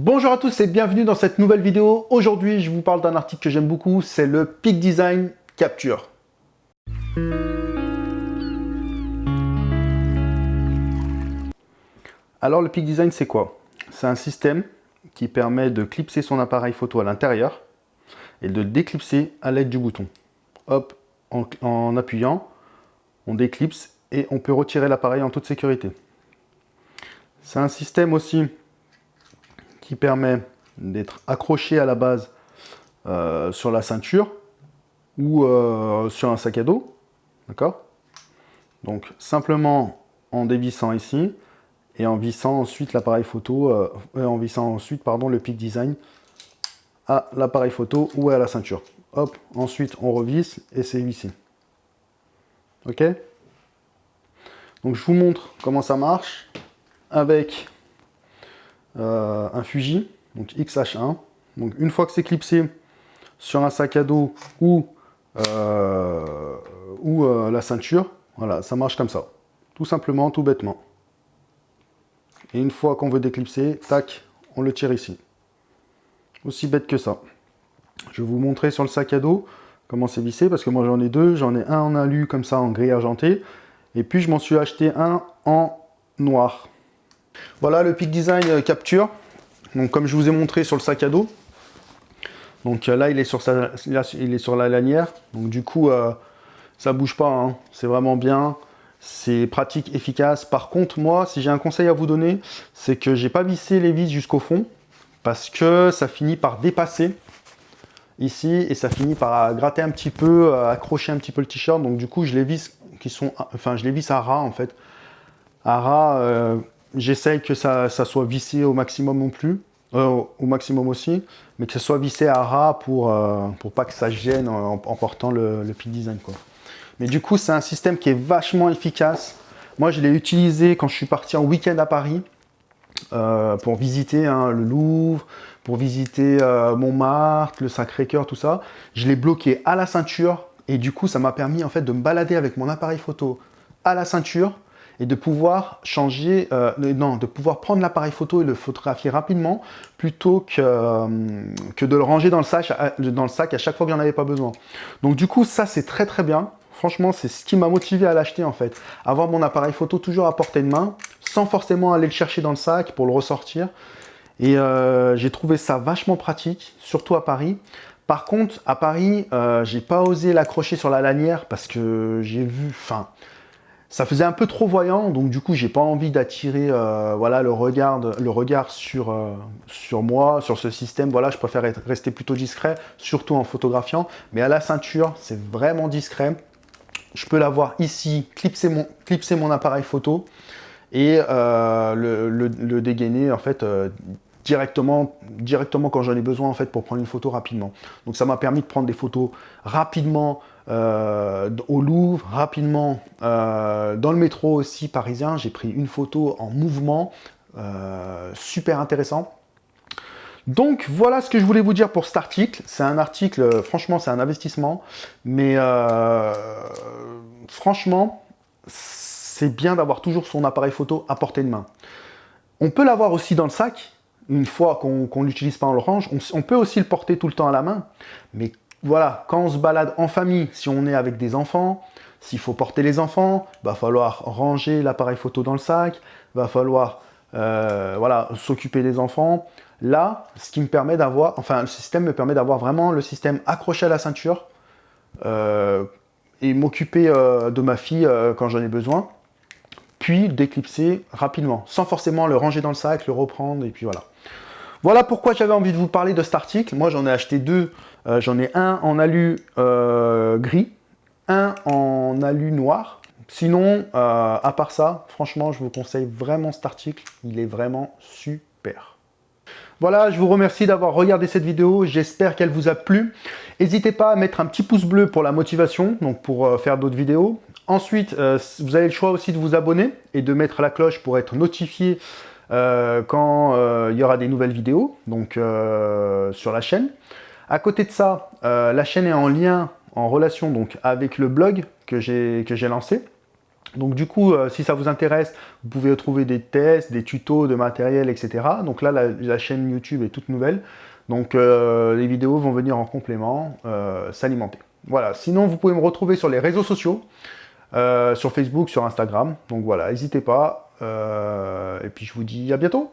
Bonjour à tous et bienvenue dans cette nouvelle vidéo. Aujourd'hui, je vous parle d'un article que j'aime beaucoup, c'est le Peak Design Capture. Alors le Peak Design, c'est quoi? C'est un système qui permet de clipser son appareil photo à l'intérieur et de déclipser à l'aide du bouton. Hop, en, en appuyant, on déclipse et on peut retirer l'appareil en toute sécurité. C'est un système aussi qui permet d'être accroché à la base euh, sur la ceinture ou euh, sur un sac à dos. D'accord? Donc simplement en dévissant ici et en vissant ensuite l'appareil photo, euh, en vissant ensuite pardon, le Peak Design à l'appareil photo ou à la ceinture. Hop, ensuite on revisse et c'est vissé. Ok? Donc je vous montre comment ça marche avec euh, un Fuji, donc XH1. Donc une fois que c'est clipsé sur un sac à dos ou, euh, ou euh, la ceinture, voilà, ça marche comme ça. Tout simplement, tout bêtement. Et une fois qu'on veut déclipser, tac, on le tire ici. Aussi bête que ça. Je vais vous montrer sur le sac à dos comment c'est vissé, parce que moi j'en ai deux. J'en ai un en alu comme ça en gris argenté, et puis je m'en suis acheté un en noir. Voilà le Peak Design euh, Capture. Donc comme je vous ai montré sur le sac à dos. Donc euh, là il est sur, la lanière. Donc du coup euh, ça bouge pas. Hein. C'est vraiment bien. C'est pratique, efficace. Par contre moi si j'ai un conseil à vous donner, c'est que j'ai pas vissé les vis jusqu'au fond. Parce que ça finit par dépasser ici et ça finit par gratter un petit peu, accrocher un petit peu le t-shirt. Donc du coup je les visse qui sont, enfin je les visse à ras en fait. À ras, J'essaye que ça, soit vissé au maximum non plus, euh, au maximum aussi, mais que ce soit vissé à ras pour, euh, pour pas que ça gêne en, portant le, le design. Quoi. Mais du coup, c'est un système qui est vachement efficace. Moi, je l'ai utilisé quand je suis parti en week-end à Paris euh, pour visiter hein, le Louvre, pour visiter Montmartre, le Sacré-Cœur, tout ça. Je l'ai bloqué à la ceinture et du coup, ça m'a permis en fait de me balader avec mon appareil photo à la ceinture et de pouvoir changer, euh, non, de pouvoir prendre l'appareil photo et le photographier rapidement plutôt que, euh, que de le ranger dans le, sac, dans le sac à chaque fois que j'en avais pas besoin. Donc du coup, ça c'est très très bien. Franchement, c'est ce qui m'a motivé à l'acheter en fait. Avoir mon appareil photo toujours à portée de main, sans forcément aller le chercher dans le sac pour le ressortir. Et euh, j'ai trouvé ça vachement pratique, surtout à Paris. Par contre, à Paris, euh, j'ai pas osé l'accrocher sur la lanière parce que j'ai vu, enfin, ça faisait un peu trop voyant, donc du coup, j'ai pas envie d'attirer euh, voilà, le regard, le regard sur, euh, sur moi, sur ce système. Voilà, je préfère rester plutôt discret, surtout en photographiant. Mais à la ceinture, c'est vraiment discret. Je peux l'avoir ici, clipser mon, clipser mon appareil photo et euh, le, dégainer en fait directement, directement quand j'en ai besoin en fait pour prendre une photo rapidement. Donc ça m'a permis de prendre des photos rapidement au Louvre, rapidement euh, dans le métro aussi parisien. J'ai pris une photo en mouvement, euh, super intéressant. Donc voilà ce que je voulais vous dire pour cet article. C'est un article, franchement c'est un investissement, mais franchement c'est bien d'avoir toujours son appareil photo à portée de main. On peut l'avoir aussi dans le sac, une fois qu'on l'utilise pas en orange, on, peut aussi le porter tout le temps à la main, mais voilà, quand on se balade en famille, si on est avec des enfants, s'il faut porter les enfants, va falloir ranger l'appareil photo dans le sac, va falloir euh, voilà, s'occuper des enfants. Là, ce qui me permet d'avoir, enfin le système me permet d'avoir vraiment le système accroché à la ceinture euh, et m'occuper euh, de ma fille quand j'en ai besoin, puis d'éclipser rapidement, sans forcément le ranger dans le sac, le reprendre, et puis voilà. Voilà pourquoi j'avais envie de vous parler de cet article. Moi, j'en ai acheté deux. J'en ai un en alu gris, en alu noir. Sinon, euh, à part ça, franchement, je vous conseille vraiment cet article. Il est vraiment super. Voilà, je vous remercie d'avoir regardé cette vidéo. J'espère qu'elle vous a plu. N'hésitez pas à mettre un petit pouce bleu pour la motivation, donc pour faire d'autres vidéos. Ensuite, vous avez le choix aussi de vous abonner et de mettre la cloche pour être notifié euh, quand euh, il y aura des nouvelles vidéos donc euh, sur la chaîne. À côté de ça, la chaîne est en lien, en relation donc avec le blog que j'ai lancé. Donc du coup, euh, si ça vous intéresse, vous pouvez trouver des tests, des tutos de matériel, etc. Donc là, la, chaîne YouTube est toute nouvelle. Donc euh, les vidéos vont venir en complément, euh, s'alimenter. Voilà, sinon vous pouvez me retrouver sur les réseaux sociaux, sur Facebook, sur Instagram. Donc voilà, n'hésitez pas. et puis je vous dis à bientôt